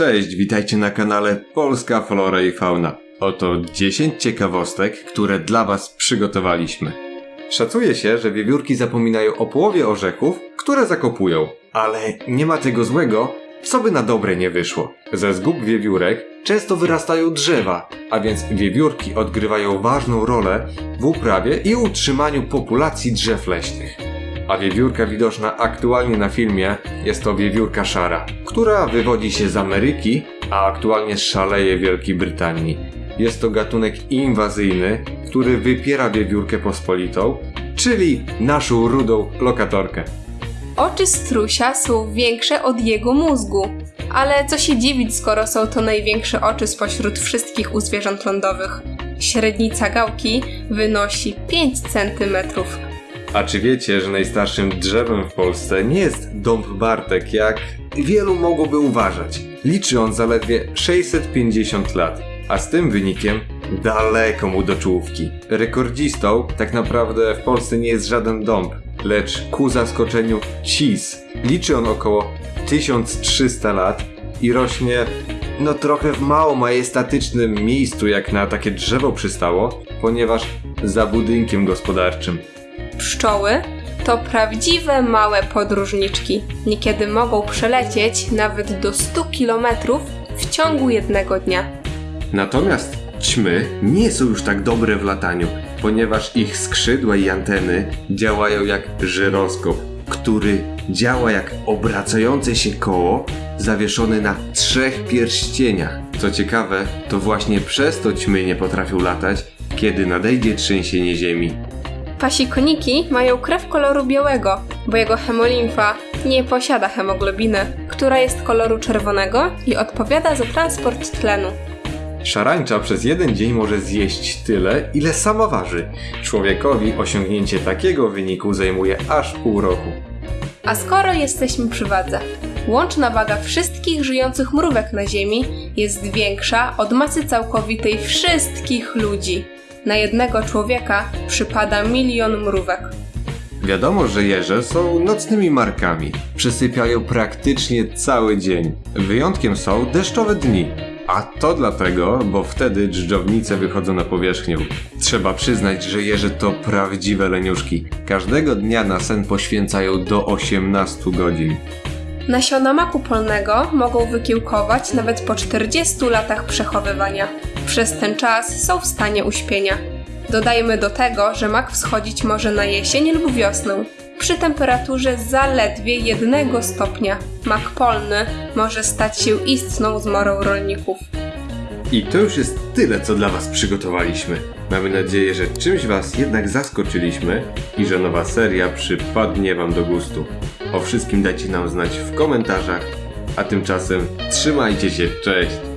Cześć, witajcie na kanale Polska Flora i Fauna. Oto 10 ciekawostek, które dla Was przygotowaliśmy. Szacuje się, że wiewiórki zapominają o połowie orzechów, które zakopują. Ale nie ma tego złego, co by na dobre nie wyszło. Ze zgub wiewiórek często wyrastają drzewa, a więc wiewiórki odgrywają ważną rolę w uprawie i utrzymaniu populacji drzew leśnych. A wiewiórka widoczna aktualnie na filmie jest to wiewiórka szara, która wywodzi się z Ameryki, a aktualnie szaleje w Wielkiej Brytanii. Jest to gatunek inwazyjny, który wypiera wiewiórkę pospolitą, czyli naszą rudą lokatorkę. Oczy strusia są większe od jego mózgu. Ale co się dziwić, skoro są to największe oczy spośród wszystkich u zwierząt lądowych. Średnica gałki wynosi 5 cm. A czy wiecie, że najstarszym drzewem w Polsce nie jest dąb Bartek, jak wielu mogłoby uważać? Liczy on zaledwie 650 lat, a z tym wynikiem daleko mu do czołówki. Rekordzistą tak naprawdę w Polsce nie jest żaden dąb, lecz ku zaskoczeniu cis. Liczy on około 1300 lat i rośnie no trochę w mało majestatycznym miejscu jak na takie drzewo przystało, ponieważ za budynkiem gospodarczym. Pszczoły to prawdziwe małe podróżniczki. Niekiedy mogą przelecieć nawet do 100 km w ciągu jednego dnia. Natomiast ćmy nie są już tak dobre w lataniu, ponieważ ich skrzydła i anteny działają jak żyroskop, który działa jak obracające się koło zawieszone na trzech pierścieniach. Co ciekawe, to właśnie przez to ćmy nie potrafią latać, kiedy nadejdzie trzęsienie ziemi. Pasikoniki mają krew koloru białego, bo jego hemolimfa nie posiada hemoglobiny, która jest koloru czerwonego i odpowiada za transport tlenu. Szarańcza przez jeden dzień może zjeść tyle, ile sama waży. Człowiekowi osiągnięcie takiego wyniku zajmuje aż pół roku. A skoro jesteśmy przy wadze, łączna waga wszystkich żyjących mrówek na Ziemi jest większa od masy całkowitej wszystkich ludzi. Na jednego człowieka przypada milion mrówek. Wiadomo, że jeże są nocnymi markami. Przysypiają praktycznie cały dzień. Wyjątkiem są deszczowe dni. A to dlatego, bo wtedy dżdżownice wychodzą na powierzchnię. Trzeba przyznać, że jeże to prawdziwe leniuszki. Każdego dnia na sen poświęcają do 18 godzin. Nasiona maku polnego mogą wykiełkować nawet po 40 latach przechowywania. Przez ten czas są w stanie uśpienia. Dodajmy do tego, że mak wschodzić może na jesień lub wiosnę. Przy temperaturze zaledwie 1 stopnia. Mak polny może stać się istną zmorą rolników. I to już jest tyle, co dla Was przygotowaliśmy. Mamy nadzieję, że czymś Was jednak zaskoczyliśmy i że nowa seria przypadnie Wam do gustu. O wszystkim dajcie nam znać w komentarzach, a tymczasem trzymajcie się, cześć!